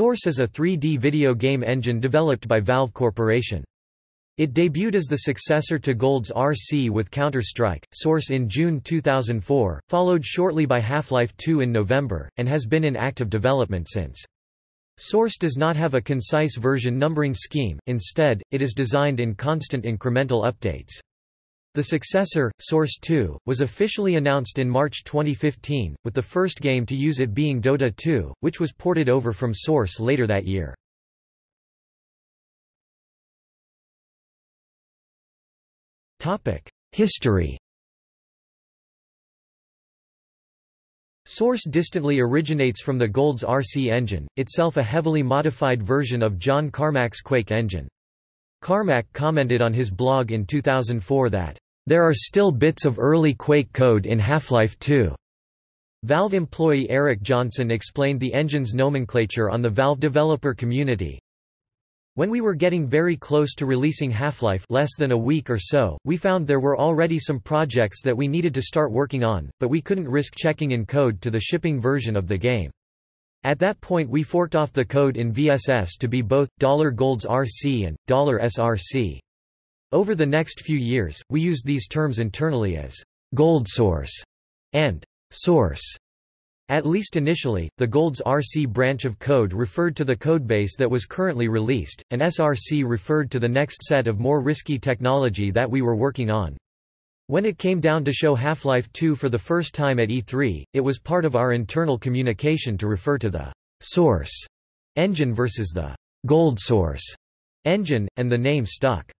Source is a 3D video game engine developed by Valve Corporation. It debuted as the successor to GoldSrc with Counter-Strike, Source in June 2004, followed shortly by Half-Life 2 in November, and has been in active development since. Source does not have a concise version numbering scheme, instead, it is designed in constant incremental updates. The successor, Source 2, was officially announced in March 2015, with the first game to use it being Dota 2, which was ported over from Source later that year. History Source distantly originates from the GoldSrc engine, itself a heavily modified version of John Carmack's Quake engine. Carmack commented on his blog in 2004 that, "...there are still bits of early Quake code in Half-Life 2." Valve employee Eric Johnson explained the engine's nomenclature on the Valve developer community. When we were getting very close to releasing Half-Life less than a week or so, we found there were already some projects that we needed to start working on, but we couldn't risk checking in code to the shipping version of the game. At that point we forked off the code in VSS to be both $GoldSrc and $SRC. Over the next few years, we used these terms internally as Gold Source and Source. At least initially, the GoldSrc branch of code referred to the codebase that was currently released, and SRC referred to the next set of more risky technology that we were working on. When it came down to show Half-Life 2 for the first time at E3, it was part of our internal communication to refer to the source engine versus the gold source engine, and the name stuck.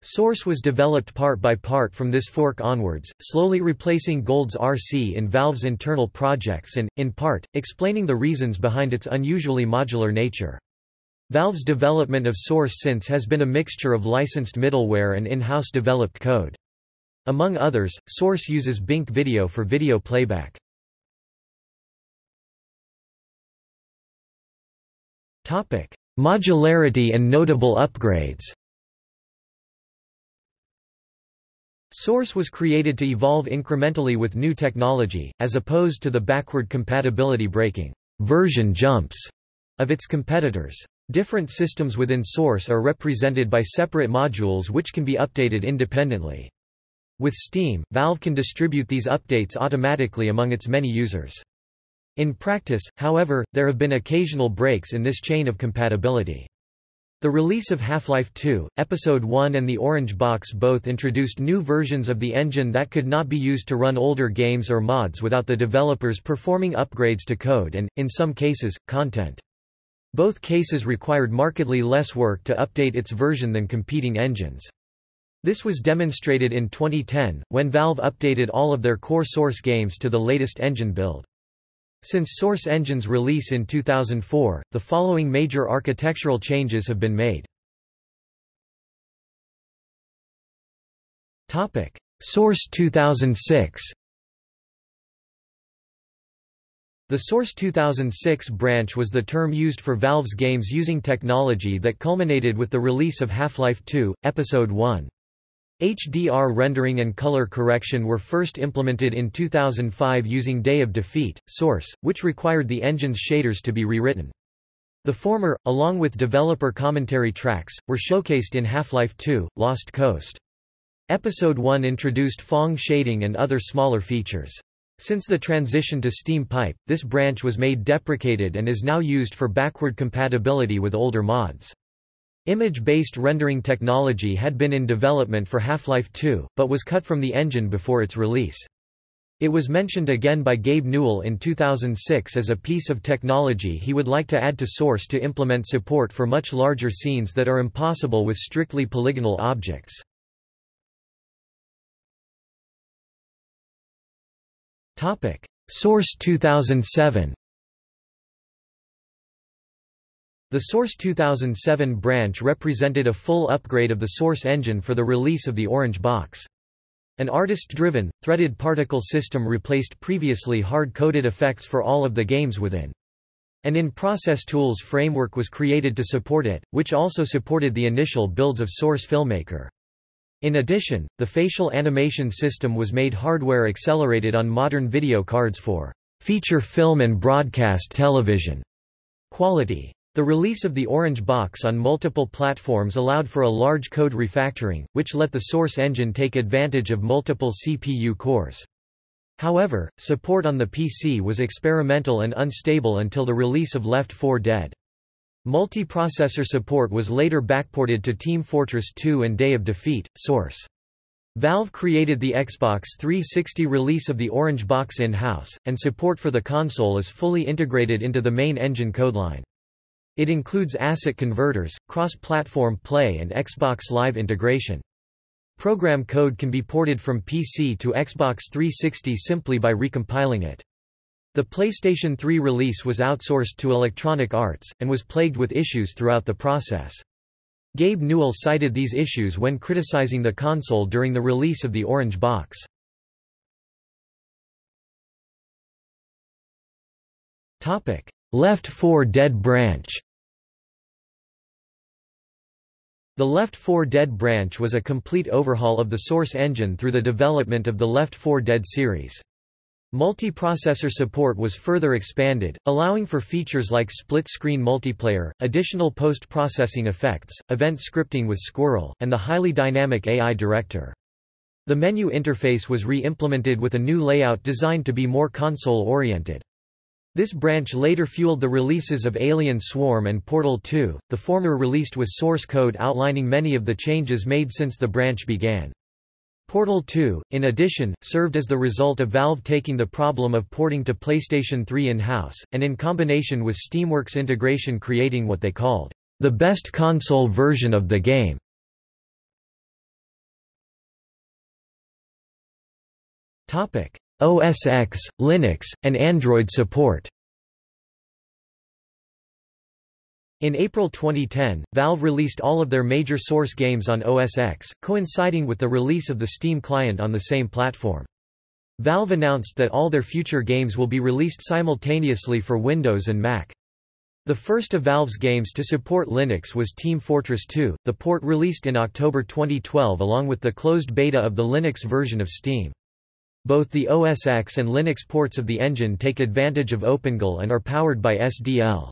Source was developed part by part from this fork onwards, slowly replacing GoldSrc in Valve's internal projects and, in part, explaining the reasons behind its unusually modular nature. Valve's development of Source since has been a mixture of licensed middleware and in-house developed code. Among others, Source uses Bink Video for video playback. Topic: Modularity and notable upgrades Source was created to evolve incrementally with new technology, as opposed to the backward compatibility breaking version jumps of its competitors. Different systems within Source are represented by separate modules which can be updated independently. With Steam, Valve can distribute these updates automatically among its many users. In practice, however, there have been occasional breaks in this chain of compatibility. The release of Half-Life 2, Episode 1 and the Orange Box both introduced new versions of the engine that could not be used to run older games or mods without the developers performing upgrades to code and, in some cases, content. Both cases required markedly less work to update its version than competing engines. This was demonstrated in 2010, when Valve updated all of their core Source games to the latest engine build. Since Source Engine's release in 2004, the following major architectural changes have been made. Source 2006 The Source 2006 branch was the term used for Valve's games using technology that culminated with the release of Half-Life 2, Episode 1. HDR rendering and color correction were first implemented in 2005 using Day of Defeat, Source, which required the engine's shaders to be rewritten. The former, along with developer commentary tracks, were showcased in Half-Life 2, Lost Coast. Episode 1 introduced Phong shading and other smaller features. Since the transition to SteamPipe, this branch was made deprecated and is now used for backward compatibility with older mods. Image-based rendering technology had been in development for Half-Life 2, but was cut from the engine before its release. It was mentioned again by Gabe Newell in 2006 as a piece of technology he would like to add to Source to implement support for much larger scenes that are impossible with strictly polygonal objects. Source 2007 The Source 2007 branch represented a full upgrade of the Source engine for the release of the Orange Box. An artist-driven, threaded particle system replaced previously hard-coded effects for all of the games within. An in-process tools framework was created to support it, which also supported the initial builds of Source Filmmaker. In addition, the facial animation system was made hardware accelerated on modern video cards for feature film and broadcast television. Quality. The release of the Orange Box on multiple platforms allowed for a large code refactoring, which let the source engine take advantage of multiple CPU cores. However, support on the PC was experimental and unstable until the release of Left 4 Dead. Multiprocessor support was later backported to Team Fortress 2 and Day of Defeat. Source. Valve created the Xbox 360 release of the Orange Box in-house, and support for the console is fully integrated into the main engine codeline. It includes asset converters, cross-platform play and Xbox Live integration. Program code can be ported from PC to Xbox 360 simply by recompiling it. The PlayStation 3 release was outsourced to Electronic Arts, and was plagued with issues throughout the process. Gabe Newell cited these issues when criticizing the console during the release of the Orange Box. Left 4 Dead branch The Left 4 Dead branch was a complete overhaul of the source engine through the development of the Left 4 Dead series. Multiprocessor support was further expanded, allowing for features like split-screen multiplayer, additional post-processing effects, event scripting with Squirrel, and the highly dynamic AI director. The menu interface was re-implemented with a new layout designed to be more console-oriented. This branch later fueled the releases of Alien Swarm and Portal 2, the former released with source code outlining many of the changes made since the branch began. Portal 2, in addition, served as the result of Valve taking the problem of porting to PlayStation 3 in-house, and in combination with Steamworks integration creating what they called, "...the best console version of the game." OS X, Linux, and Android support In April 2010, Valve released all of their major source games on OS X, coinciding with the release of the Steam client on the same platform. Valve announced that all their future games will be released simultaneously for Windows and Mac. The first of Valve's games to support Linux was Team Fortress 2, the port released in October 2012 along with the closed beta of the Linux version of Steam. Both the OS X and Linux ports of the engine take advantage of OpenGL and are powered by SDL.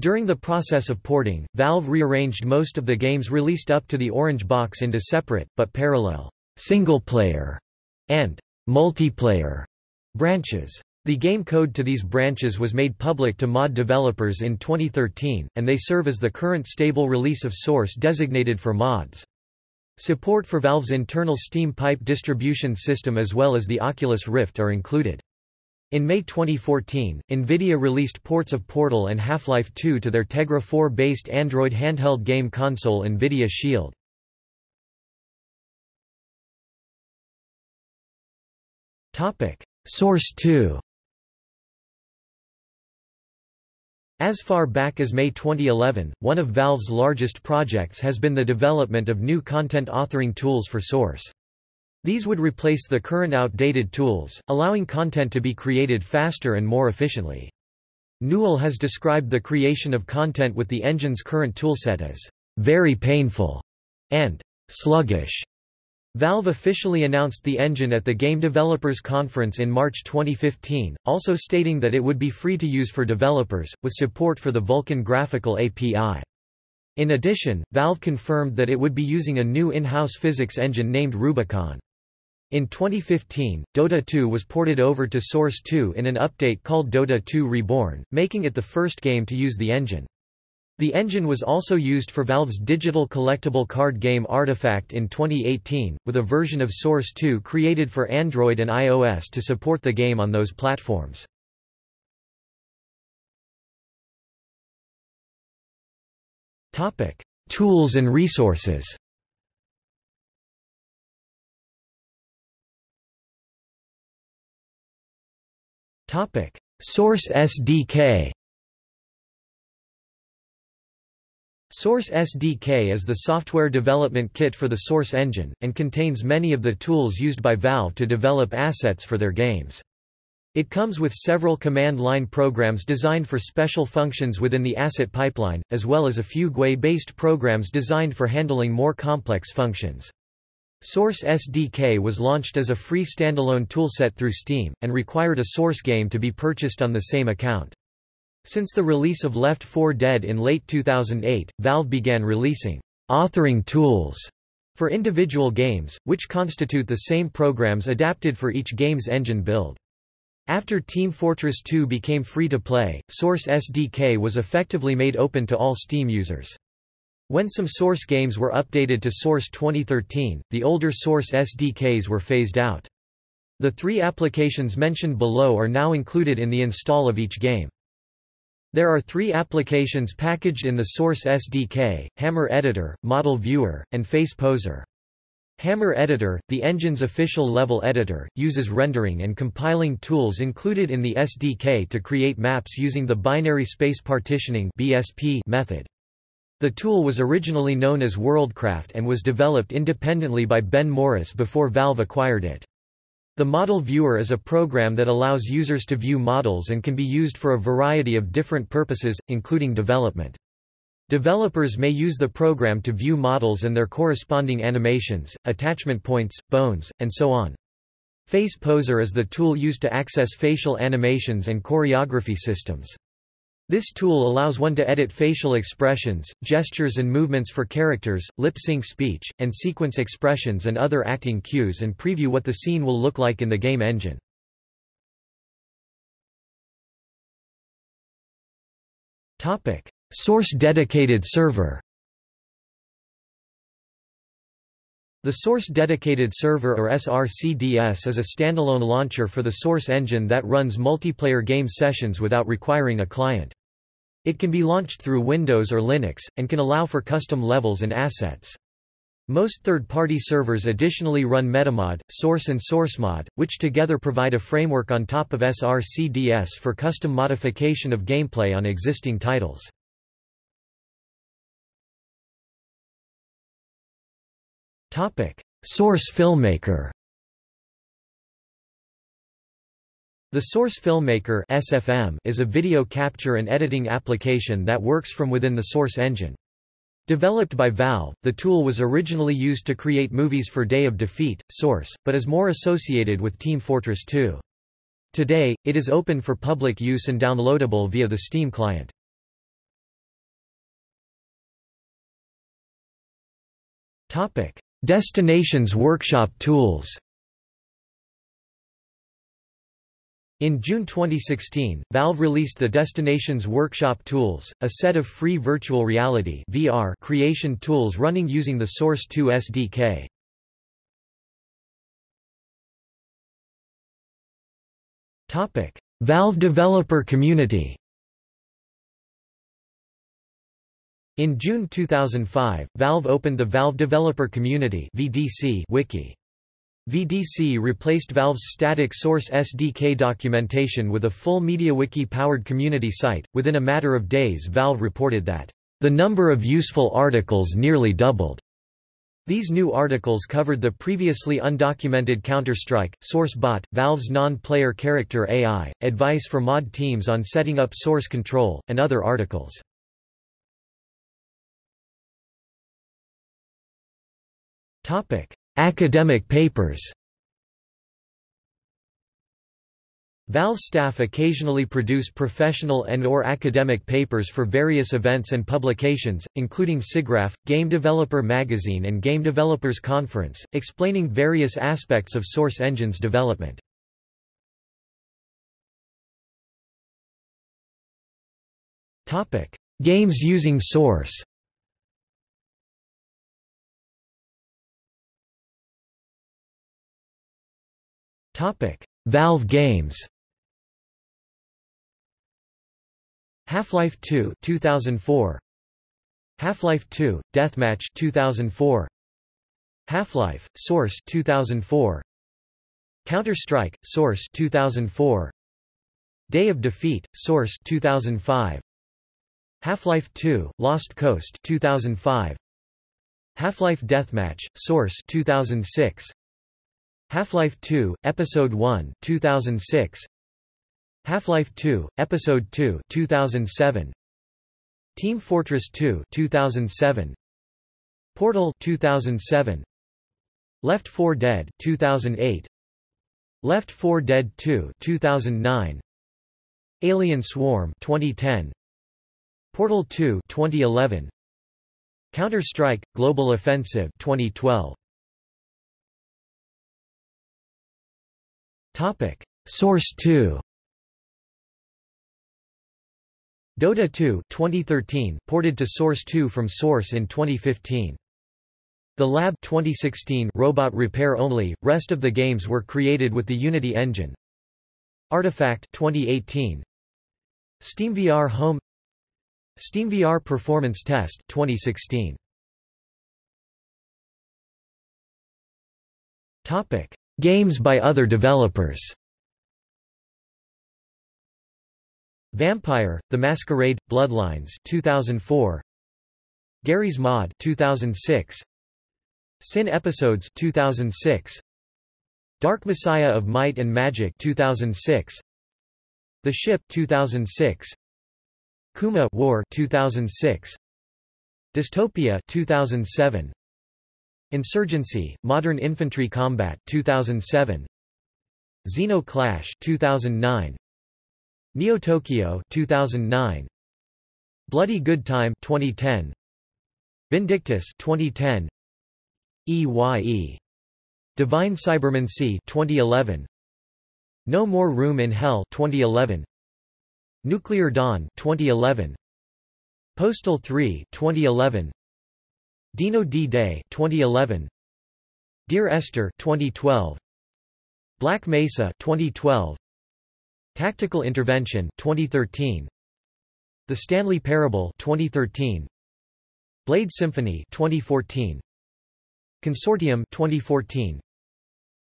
During the process of porting, Valve rearranged most of the games released up to the Orange Box into separate, but parallel, single-player and multiplayer branches. The game code to these branches was made public to mod developers in 2013, and they serve as the current stable release of source designated for mods. Support for Valve's internal SteamPipe distribution system as well as the Oculus Rift are included. In May 2014, NVIDIA released ports of Portal and Half-Life 2 to their Tegra 4-based Android handheld game console NVIDIA Shield. Source 2 As far back as May 2011, one of Valve's largest projects has been the development of new content authoring tools for Source. These would replace the current outdated tools, allowing content to be created faster and more efficiently. Newell has described the creation of content with the engine's current toolset as very painful and sluggish. Valve officially announced the engine at the Game Developers Conference in March 2015, also stating that it would be free to use for developers, with support for the Vulkan graphical API. In addition, Valve confirmed that it would be using a new in-house physics engine named Rubikon. In 2015, Dota 2 was ported over to Source 2 in an update called Dota 2 Reborn, making it the first game to use the engine. The engine was also used for Valve's digital collectible card game Artifact in 2018, with a version of Source 2 created for Android and iOS to support the game on those platforms. Tools and resources Source SDK Source SDK is the software development kit for the Source engine, and contains many of the tools used by Valve to develop assets for their games. It comes with several command line programs designed for special functions within the asset pipeline, as well as a few GUI-based programs designed for handling more complex functions. Source SDK was launched as a free standalone toolset through Steam, and required a source game to be purchased on the same account. Since the release of Left 4 Dead in late 2008, Valve began releasing authoring tools for individual games, which constitute the same programs adapted for each game's engine build. After Team Fortress 2 became free to play, Source SDK was effectively made open to all Steam users. When some Source games were updated to Source 2013, the older Source SDKs were phased out. The three applications mentioned below are now included in the install of each game. There are three applications packaged in the Source SDK, Hammer Editor, Model Viewer, and Face Poser. Hammer Editor, the engine's official level editor, uses rendering and compiling tools included in the SDK to create maps using the binary space partitioning (BSP) method. The tool was originally known as WorldCraft and was developed independently by Ben Morris before Valve acquired it. The Model Viewer is a program that allows users to view models and can be used for a variety of different purposes, including development. Developers may use the program to view models and their corresponding animations, attachment points, bones, and so on. Face Poser is the tool used to access facial animations and choreography systems. This tool allows one to edit facial expressions, gestures and movements for characters, lip-sync speech, and sequence expressions and other acting cues and preview what the scene will look like in the game engine. Source dedicated server The Source Dedicated Server or SRCDS is a standalone launcher for the Source engine that runs multiplayer game sessions without requiring a client. It can be launched through Windows or Linux, and can allow for custom levels and assets. Most third-party servers additionally run Metamod, Source and SourceMod, which together provide a framework on top of SRCDS for custom modification of gameplay on existing titles. Source Filmmaker The Source Filmmaker (SFM) is a video capture and editing application that works from within the Source engine. Developed by Valve, the tool was originally used to create movies for Day of Defeat, Source, but is more associated with Team Fortress 2. Today, it is open for public use and downloadable via the Steam client. Topic: Destinations Workshop tools In June 2016, Valve released the Destinations Workshop Tools, a set of free virtual reality VR creation tools running using the Source 2 SDK. Valve developer community In June 2005, Valve opened the Valve Developer Community (VDC) wiki. VDC replaced Valve's static Source SDK documentation with a full MediaWiki-powered community site. Within a matter of days, Valve reported that the number of useful articles nearly doubled. These new articles covered the previously undocumented Counter-Strike, SourceBot, Valve's non-player character AI, advice for mod teams on setting up source control, and other articles. Topic: Academic papers. Valve staff occasionally produce professional and or academic papers for various events and publications, including SIGGRAPH, Game Developer Magazine and Game Developers Conference, explaining various aspects of Source Engine's development. Games using Source Topic: Valve Games. Half-Life 2 2004. Half-Life 2 Deathmatch 2004. Half-Life Source 2004. Counter-Strike Source 2004. Day of Defeat Source 2005. Half-Life 2 Lost Coast 2005. Half-Life Deathmatch Source 2006. Half-Life 2, Episode 1 2006. Half-Life 2, Episode 2 2007. Team Fortress 2 2007. Portal 2007. Left 4 Dead 2008. Left 4 Dead 2 2009. Alien Swarm 2010 Portal 2 2011 Counter-Strike Global Offensive 2012 Topic. Source 2 Dota 2 2013 ported to Source 2 from Source in 2015 The Lab 2016 robot repair only rest of the games were created with the Unity engine. Artifact 2018 SteamVR Home. SteamVR Performance Test 2016 Topic Games by other developers. Vampire: The Masquerade Bloodlines 2004 Garry's Mod 2006 Sin Episodes 2006 Dark Messiah of Might and Magic 2006 The Ship 2006 Kuma War 2006 Dystopia 2007 Insurgency Modern Infantry Combat 2007 Zeno Clash 2009 Neo Tokyo 2009 Bloody Good Time 2010 Vindictus 2010 EYE Divine Cybermancy 2011 No More Room in Hell 2011 Nuclear Dawn 2011 Postal 3 2011 Dino D-Day 2011 Dear Esther 2012 Black Mesa 2012 Tactical Intervention 2013 The Stanley Parable 2013 Blade Symphony 2014 Consortium 2014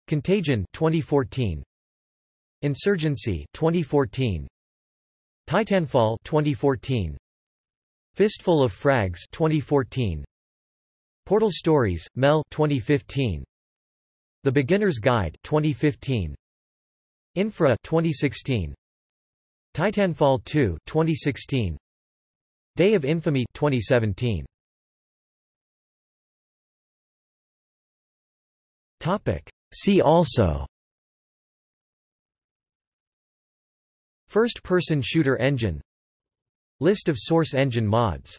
Contagion 2014 Insurgency 2014 Titanfall 2014 Fistful of Frags 2014 Portal Stories Mel 2015 The Beginner's Guide 2015 Infra 2016 Titanfall 2 2016 Day of Infamy 2017 Topic. See also First-person shooter engine List of source engine mods